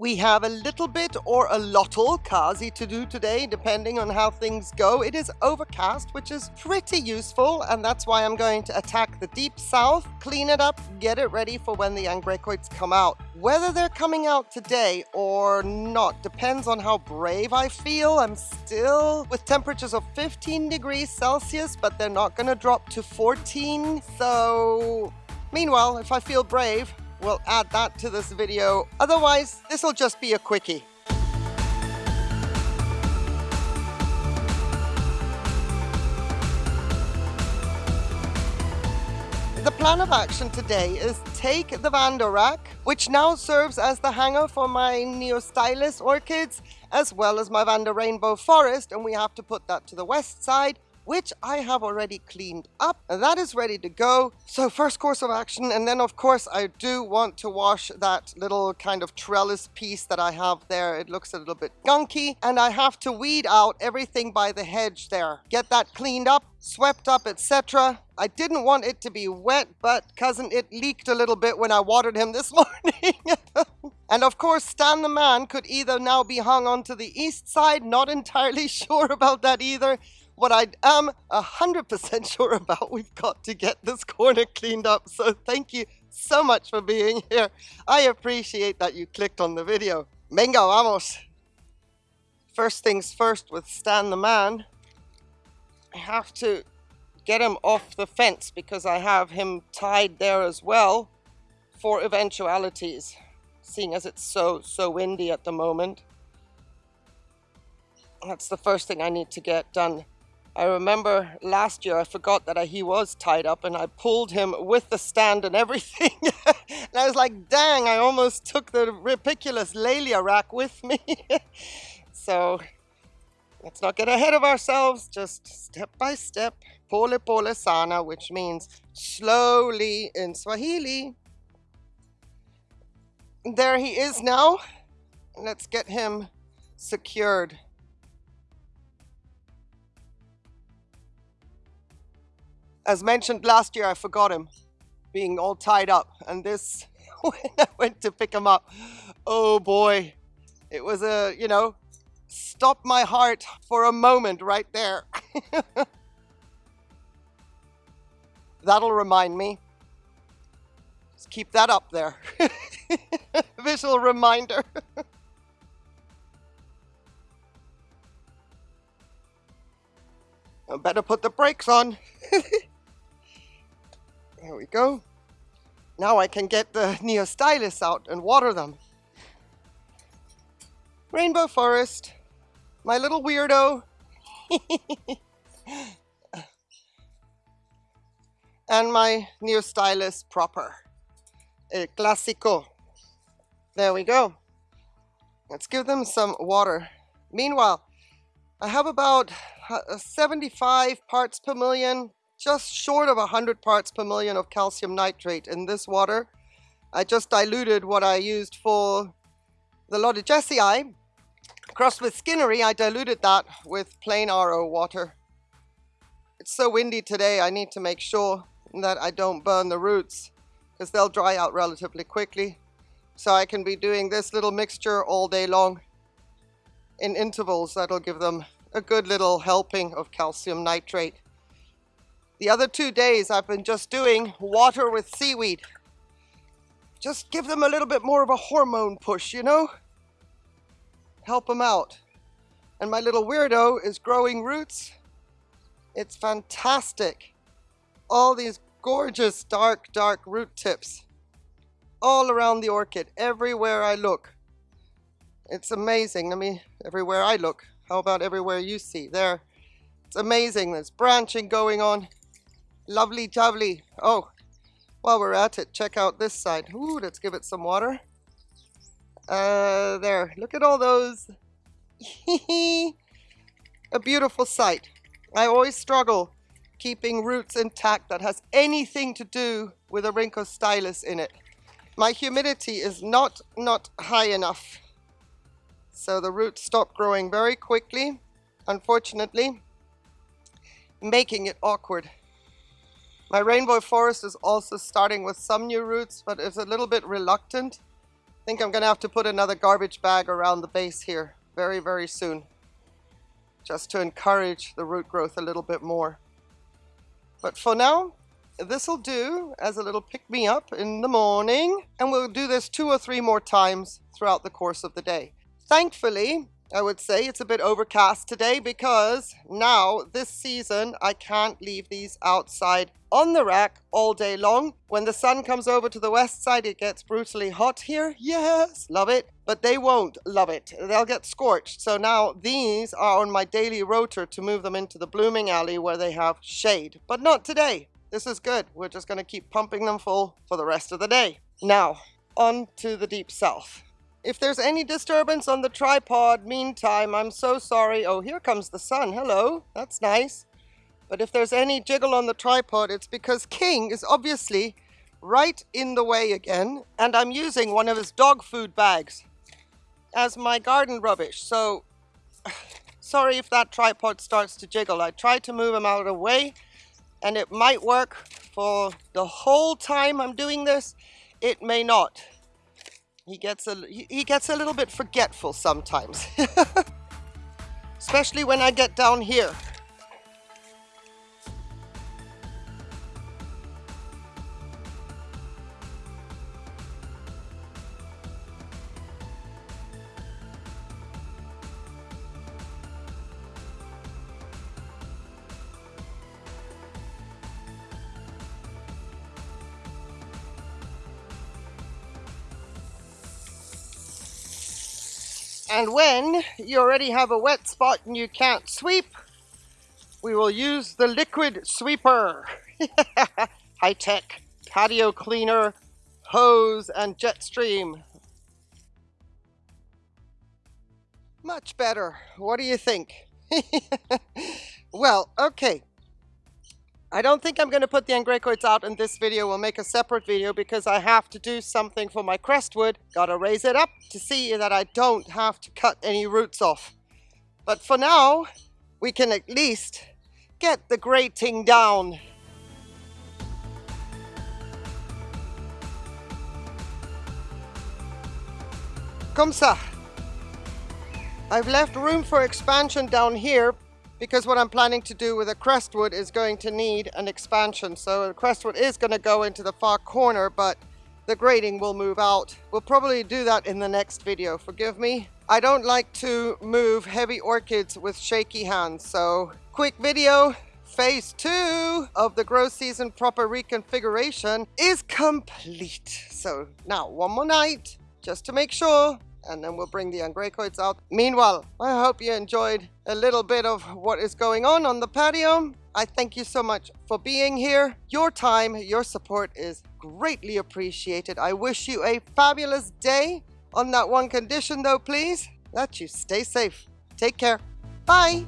We have a little bit or a lottle Kazi to do today, depending on how things go. It is overcast, which is pretty useful, and that's why I'm going to attack the deep south, clean it up, get it ready for when the Angraecoids come out. Whether they're coming out today or not depends on how brave I feel. I'm still with temperatures of 15 degrees Celsius, but they're not going to drop to 14. So, meanwhile, if I feel brave, we'll add that to this video. Otherwise, this will just be a quickie. The plan of action today is take the Vanda rack, which now serves as the hanger for my Neostylis orchids, as well as my Vanda Rainbow Forest, and we have to put that to the west side which I have already cleaned up. That is ready to go. So first course of action, and then of course I do want to wash that little kind of trellis piece that I have there. It looks a little bit gunky, and I have to weed out everything by the hedge there. Get that cleaned up, swept up, etc. I didn't want it to be wet, but cousin, it leaked a little bit when I watered him this morning. and of course, Stan the man could either now be hung onto the east side, not entirely sure about that either, what I am 100% sure about, we've got to get this corner cleaned up. So thank you so much for being here. I appreciate that you clicked on the video. Venga, vamos. First things first with Stan the Man. I have to get him off the fence because I have him tied there as well for eventualities, seeing as it's so, so windy at the moment. That's the first thing I need to get done. I remember last year I forgot that I, he was tied up and I pulled him with the stand and everything. and I was like, dang, I almost took the ridiculous Laelia rack with me. so let's not get ahead of ourselves, just step by step. Pole pole sana, which means slowly in Swahili. There he is now. Let's get him secured. As mentioned last year, I forgot him being all tied up. And this, when I went to pick him up, oh boy, it was a, you know, stop my heart for a moment right there. That'll remind me. Just keep that up there. Visual reminder. I better put the brakes on. There we go. Now I can get the Neostylis out and water them. Rainbow Forest, my little weirdo. and my Neostylis proper, El Clásico. There we go. Let's give them some water. Meanwhile, I have about uh, 75 parts per million just short of 100 parts per million of calcium nitrate in this water. I just diluted what I used for the Loddigesii. Crossed with Skinneri, I diluted that with plain RO water. It's so windy today, I need to make sure that I don't burn the roots because they'll dry out relatively quickly. So I can be doing this little mixture all day long in intervals. That'll give them a good little helping of calcium nitrate. The other two days I've been just doing water with seaweed. Just give them a little bit more of a hormone push, you know? Help them out. And my little weirdo is growing roots. It's fantastic. All these gorgeous dark, dark root tips all around the orchid, everywhere I look. It's amazing. Let me, everywhere I look. How about everywhere you see? There. It's amazing. There's branching going on. Lovely jubbly. Oh, while we're at it, check out this side. Ooh, let's give it some water. Uh, there, look at all those. a beautiful sight. I always struggle keeping roots intact that has anything to do with a Rhynchostylis in it. My humidity is not, not high enough. So the roots stop growing very quickly, unfortunately, making it awkward. My rainbow forest is also starting with some new roots, but it's a little bit reluctant I think I'm gonna have to put another garbage bag around the base here very, very soon. Just to encourage the root growth a little bit more. But for now, this will do as a little pick-me-up in the morning. And we'll do this two or three more times throughout the course of the day. Thankfully, I would say it's a bit overcast today because now this season I can't leave these outside on the rack all day long. When the sun comes over to the west side, it gets brutally hot here. Yes, love it. But they won't love it. They'll get scorched. So now these are on my daily rotor to move them into the blooming alley where they have shade. But not today. This is good. We're just going to keep pumping them full for the rest of the day. Now, on to the deep south. If there's any disturbance on the tripod, meantime, I'm so sorry. Oh, here comes the sun. Hello. That's nice. But if there's any jiggle on the tripod, it's because King is obviously right in the way again. And I'm using one of his dog food bags as my garden rubbish. So, sorry if that tripod starts to jiggle. I tried to move him out of the way and it might work for the whole time I'm doing this. It may not. He gets a he gets a little bit forgetful sometimes. Especially when I get down here. And when you already have a wet spot and you can't sweep, we will use the liquid sweeper. High-tech patio cleaner, hose, and jet stream. Much better. What do you think? well, okay. I don't think I'm going to put the Angraecoids out in this video. We'll make a separate video because I have to do something for my crestwood. Gotta raise it up to see that I don't have to cut any roots off. But for now, we can at least get the grating down. Comme ça. I've left room for expansion down here because what I'm planning to do with a crestwood is going to need an expansion. So the crestwood is going to go into the far corner, but the grating will move out. We'll probably do that in the next video, forgive me. I don't like to move heavy orchids with shaky hands, so quick video. Phase two of the grow season proper reconfiguration is complete. So now one more night just to make sure and then we'll bring the Angraecoids out. Meanwhile, I hope you enjoyed a little bit of what is going on on the patio. I thank you so much for being here. Your time, your support is greatly appreciated. I wish you a fabulous day. On that one condition though, please, that you stay safe. Take care. Bye.